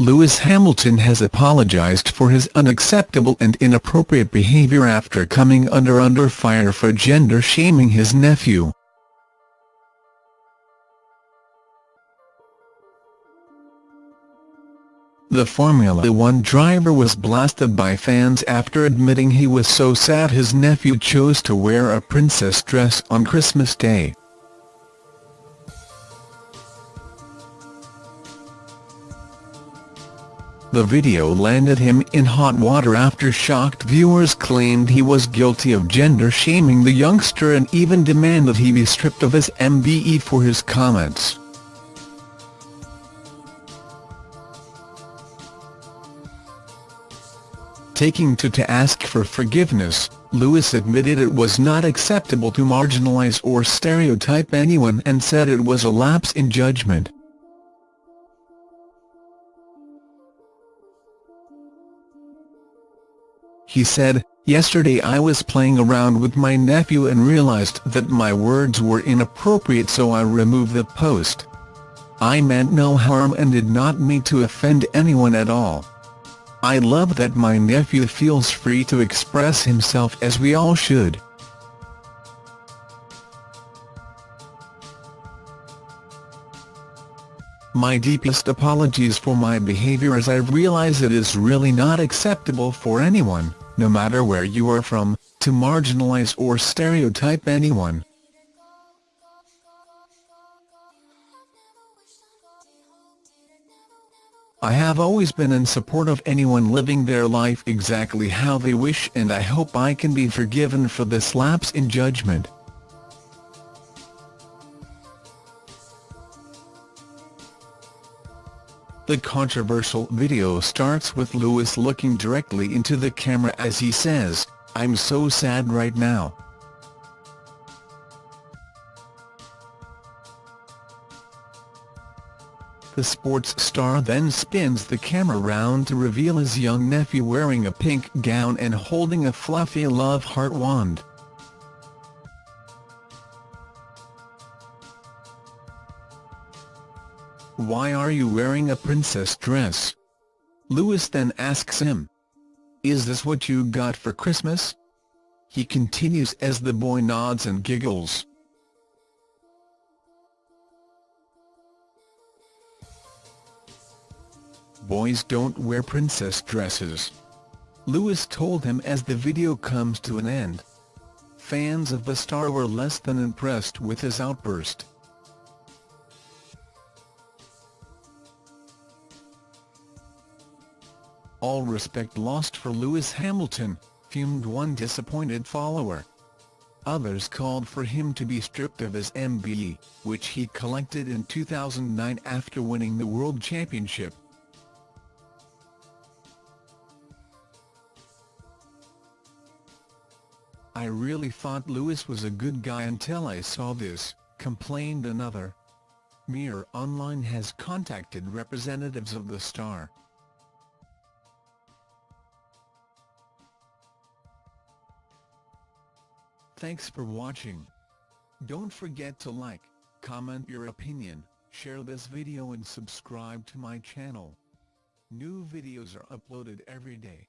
Lewis Hamilton has apologized for his unacceptable and inappropriate behavior after coming under under fire for gender-shaming his nephew. The Formula One driver was blasted by fans after admitting he was so sad his nephew chose to wear a princess dress on Christmas Day. The video landed him in hot water after shocked viewers claimed he was guilty of gender-shaming the youngster and even demanded he be stripped of his MBE for his comments. Taking to to ask for forgiveness, Lewis admitted it was not acceptable to marginalize or stereotype anyone and said it was a lapse in judgment. He said, Yesterday I was playing around with my nephew and realized that my words were inappropriate so I removed the post. I meant no harm and did not mean to offend anyone at all. I love that my nephew feels free to express himself as we all should. My deepest apologies for my behavior as I realize it is really not acceptable for anyone, no matter where you are from, to marginalize or stereotype anyone. I have always been in support of anyone living their life exactly how they wish and I hope I can be forgiven for this lapse in judgment. The controversial video starts with Lewis looking directly into the camera as he says, I'm so sad right now. The sports star then spins the camera round to reveal his young nephew wearing a pink gown and holding a fluffy love heart wand. Why are you wearing a princess dress? Lewis then asks him. Is this what you got for Christmas? He continues as the boy nods and giggles. boys don't wear princess dresses. Lewis told him as the video comes to an end. Fans of the star were less than impressed with his outburst. All respect lost for Lewis Hamilton, fumed one disappointed follower. Others called for him to be stripped of his MBE, which he collected in 2009 after winning the World Championship. I really thought Lewis was a good guy until I saw this, complained another. Mirror Online has contacted representatives of the star. Thanks for watching. Don't forget to like, comment your opinion, share this video and subscribe to my channel. New videos are uploaded every day.